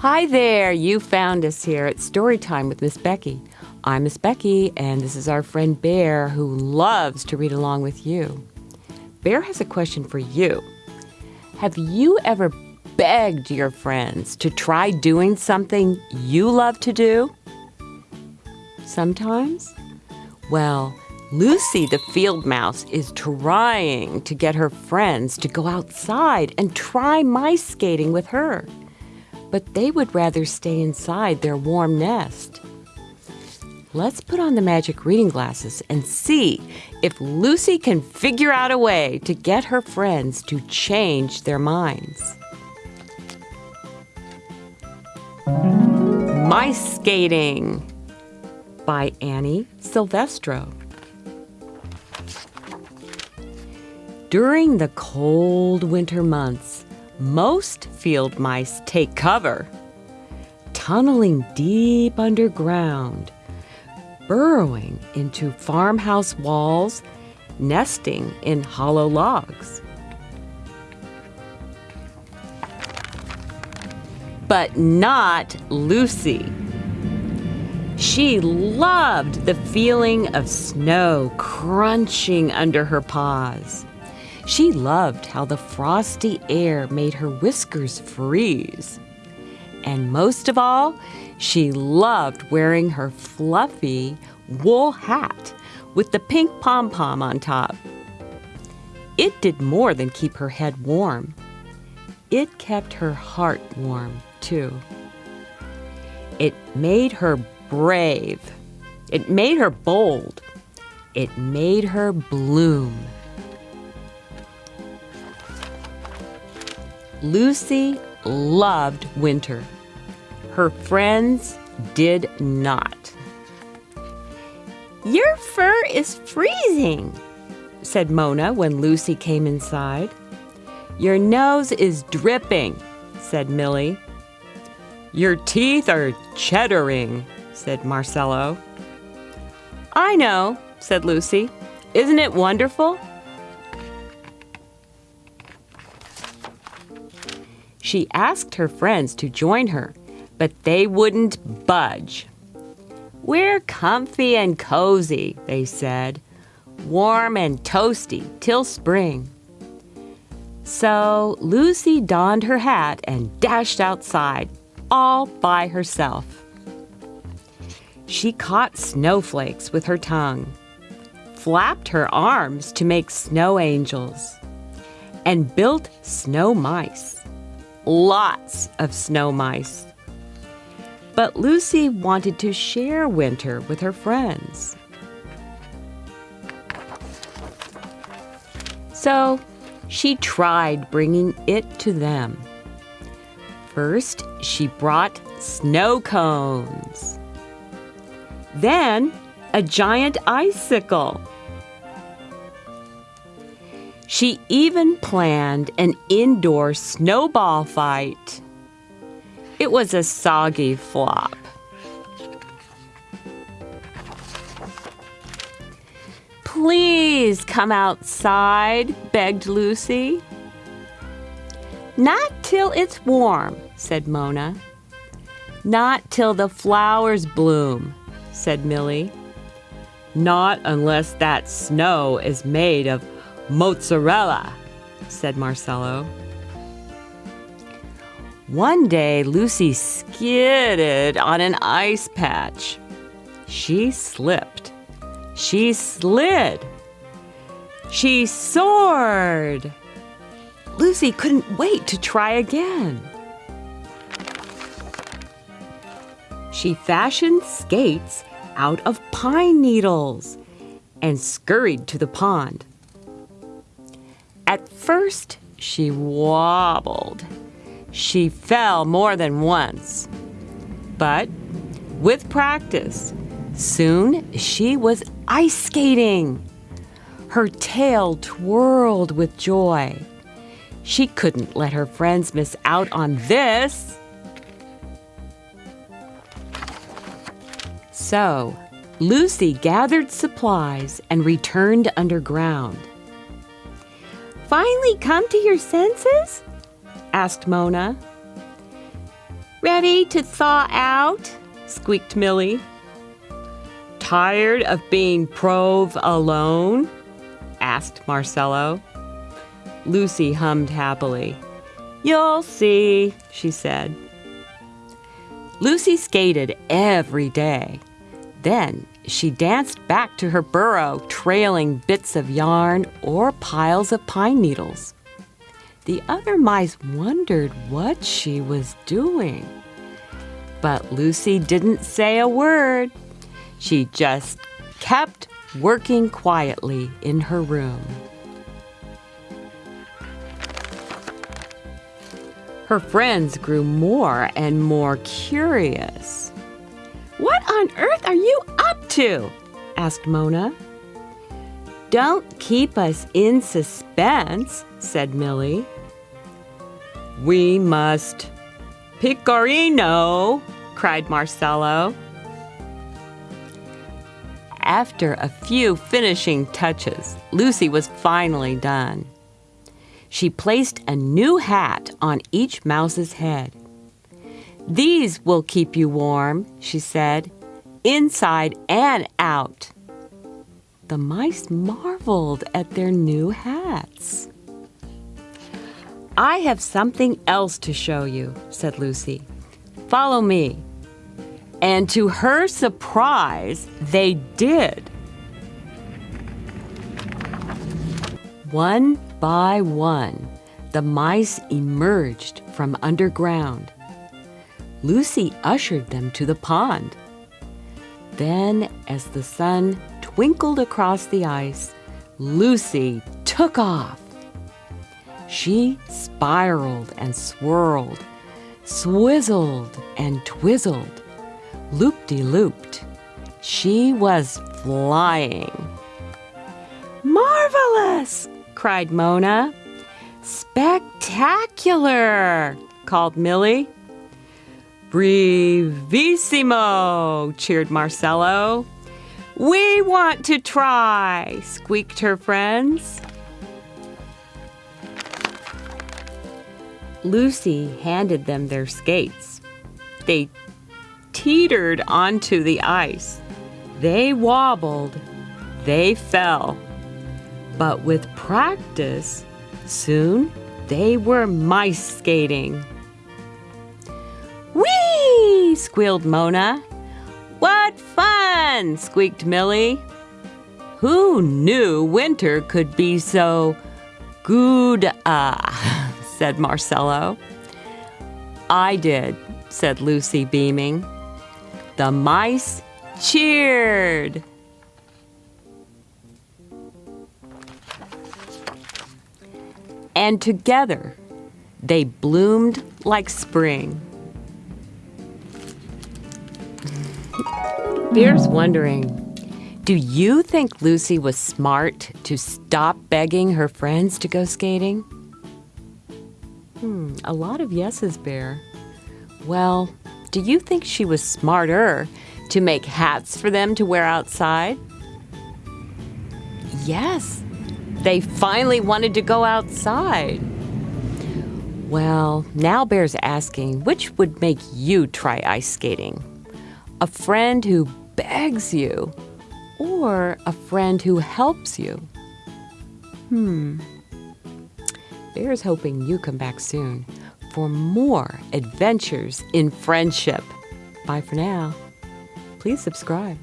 Hi there, you found us here at Storytime with Miss Becky. I'm Miss Becky, and this is our friend Bear who loves to read along with you. Bear has a question for you. Have you ever begged your friends to try doing something you love to do? Sometimes? Well, Lucy the field mouse is trying to get her friends to go outside and try mice skating with her. But they would rather stay inside their warm nest. Let's put on the magic reading glasses and see if Lucy can figure out a way to get her friends to change their minds. Mice Skating by Annie Silvestro. During the cold winter months, most field mice take cover, tunneling deep underground burrowing into farmhouse walls, nesting in hollow logs. But not Lucy. She loved the feeling of snow crunching under her paws. She loved how the frosty air made her whiskers freeze. And most of all, she loved wearing her fluffy wool hat with the pink pom pom on top. It did more than keep her head warm, it kept her heart warm, too. It made her brave, it made her bold, it made her bloom. Lucy loved winter. Her friends did not. Your fur is freezing, said Mona when Lucy came inside. Your nose is dripping, said Millie. Your teeth are cheddaring, said Marcello. I know, said Lucy. Isn't it wonderful? She asked her friends to join her, but they wouldn't budge. We're comfy and cozy, they said, warm and toasty till spring. So Lucy donned her hat and dashed outside, all by herself. She caught snowflakes with her tongue, flapped her arms to make snow angels, and built snow mice. Lots of snow mice. But Lucy wanted to share winter with her friends. So she tried bringing it to them. First, she brought snow cones. Then, a giant icicle. She even planned an indoor snowball fight. It was a soggy flop. Please come outside, begged Lucy. Not till it's warm, said Mona. Not till the flowers bloom, said Millie. Not unless that snow is made of mozzarella, said Marcello. One day, Lucy skidded on an ice patch. She slipped. She slid. She soared. Lucy couldn't wait to try again. She fashioned skates out of pine needles and scurried to the pond. First, she wobbled she fell more than once. But with practice, soon she was ice skating. Her tail twirled with joy. She couldn't let her friends miss out on this. So, Lucy gathered supplies and returned underground. Finally come to your senses? asked Mona. Ready to thaw out? squeaked Millie. Tired of being provolone? asked Marcello. Lucy hummed happily. You'll see, she said. Lucy skated every day. Then she danced back to her burrow, trailing bits of yarn or piles of pine needles. The other mice wondered what she was doing. But Lucy didn't say a word. She just kept working quietly in her room. Her friends grew more and more curious. What on earth are you up to? asked Mona. Don't keep us in suspense, said Millie. We must. Pecorino, cried Marcello. After a few finishing touches, Lucy was finally done she placed a new hat on each mouse's head. These will keep you warm, she said, inside and out. The mice marveled at their new hats. I have something else to show you, said Lucy. Follow me. And to her surprise, they did. One by one, the mice emerged from underground. Lucy ushered them to the pond. Then, as the sun twinkled across the ice, Lucy took off. She spiraled and swirled, swizzled and twizzled, loop-de-looped. She was flying. Marvelous! cried Mona. Spectacular, called Millie. Brevissimo, cheered Marcello. We want to try, squeaked her friends. Lucy handed them their skates. They teetered onto the ice. They wobbled. They fell. But with practice, soon they were mice skating. Squealed Mona. What fun! squeaked Millie. Who knew winter could be so good? Ah, said Marcello. I did, said Lucy, beaming. The mice cheered. and together they bloomed like spring. Bear's wondering, do you think Lucy was smart to stop begging her friends to go skating? Hmm, a lot of yeses, Bear. Well, do you think she was smarter to make hats for them to wear outside? Yes, they finally wanted to go outside. Well, now Bear's asking which would make you try ice skating? A friend who begs you or a friend who helps you? Hmm. Bear's hoping you come back soon for more adventures in friendship. Bye for now. Please subscribe.